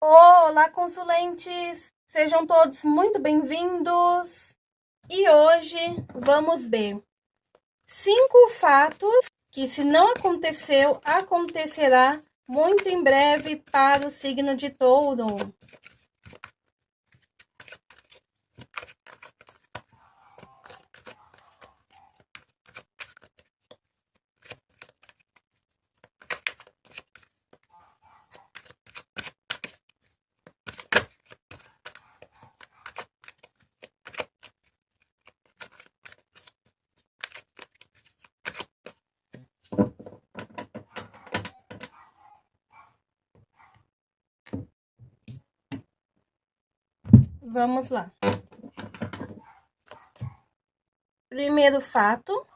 Olá, consulentes! Sejam todos muito bem-vindos! E hoje vamos ver cinco fatos que, se não aconteceu, acontecerá muito em breve para o signo de touro. Vamos lá. Primeiro fato.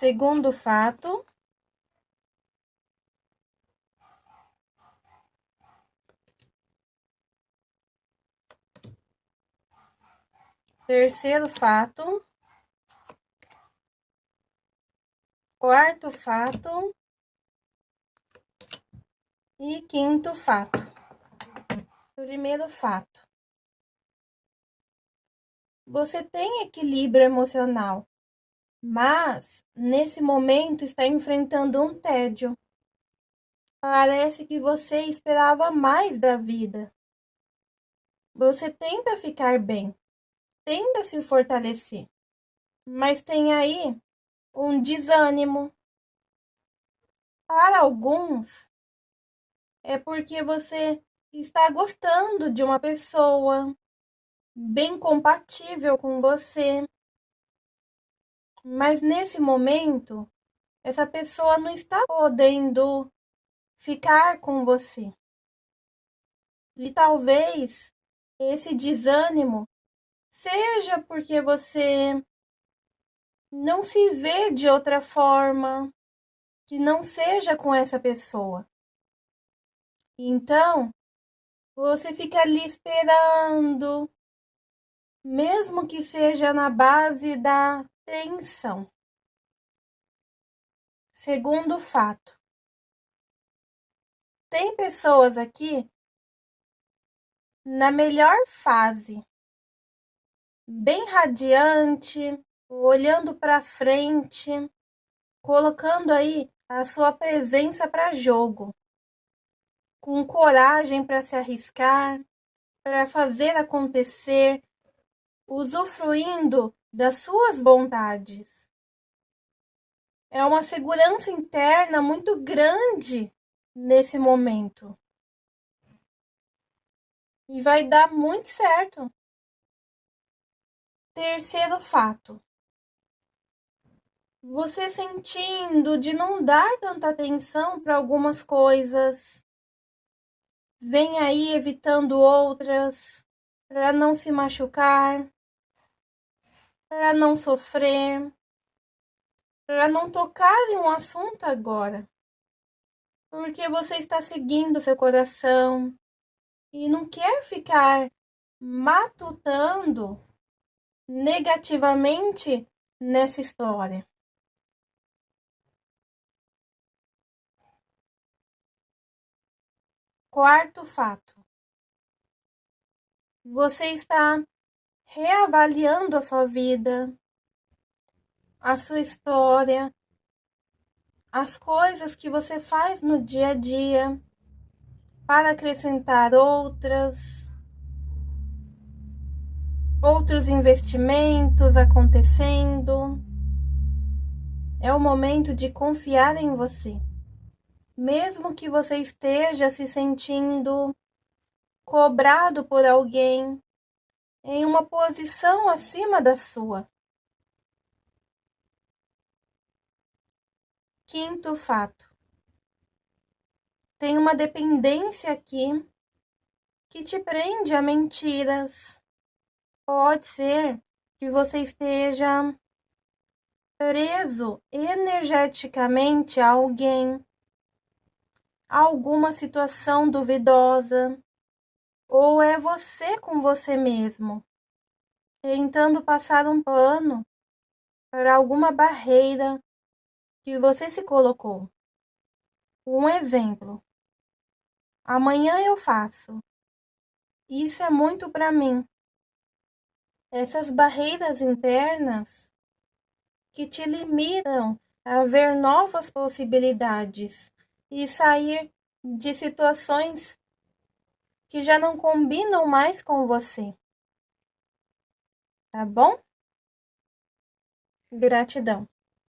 Segundo fato. Terceiro fato. Quarto fato. E quinto fato. Primeiro fato. Você tem equilíbrio emocional, mas nesse momento está enfrentando um tédio. Parece que você esperava mais da vida. Você tenta ficar bem, tenta se fortalecer, mas tem aí um desânimo. Para alguns, é porque você está gostando de uma pessoa bem compatível com você. Mas nesse momento, essa pessoa não está podendo ficar com você. E talvez esse desânimo seja porque você não se vê de outra forma que não seja com essa pessoa. Então, você fica ali esperando, mesmo que seja na base da tensão. Segundo fato, tem pessoas aqui na melhor fase, bem radiante, olhando para frente, colocando aí a sua presença para jogo com coragem para se arriscar, para fazer acontecer, usufruindo das suas vontades. É uma segurança interna muito grande nesse momento. E vai dar muito certo. Terceiro fato. Você sentindo de não dar tanta atenção para algumas coisas, vem aí evitando outras para não se machucar, para não sofrer, para não tocar em um assunto agora. Porque você está seguindo seu coração e não quer ficar matutando negativamente nessa história. Quarto fato: você está reavaliando a sua vida, a sua história, as coisas que você faz no dia a dia para acrescentar outras, outros investimentos acontecendo. É o momento de confiar em você mesmo que você esteja se sentindo cobrado por alguém em uma posição acima da sua. Quinto fato. Tem uma dependência aqui que te prende a mentiras. Pode ser que você esteja preso energeticamente a alguém alguma situação duvidosa, ou é você com você mesmo, tentando passar um pano para alguma barreira que você se colocou. Um exemplo. Amanhã eu faço. Isso é muito para mim. Essas barreiras internas que te limitam a ver novas possibilidades e sair de situações que já não combinam mais com você. Tá bom? Gratidão.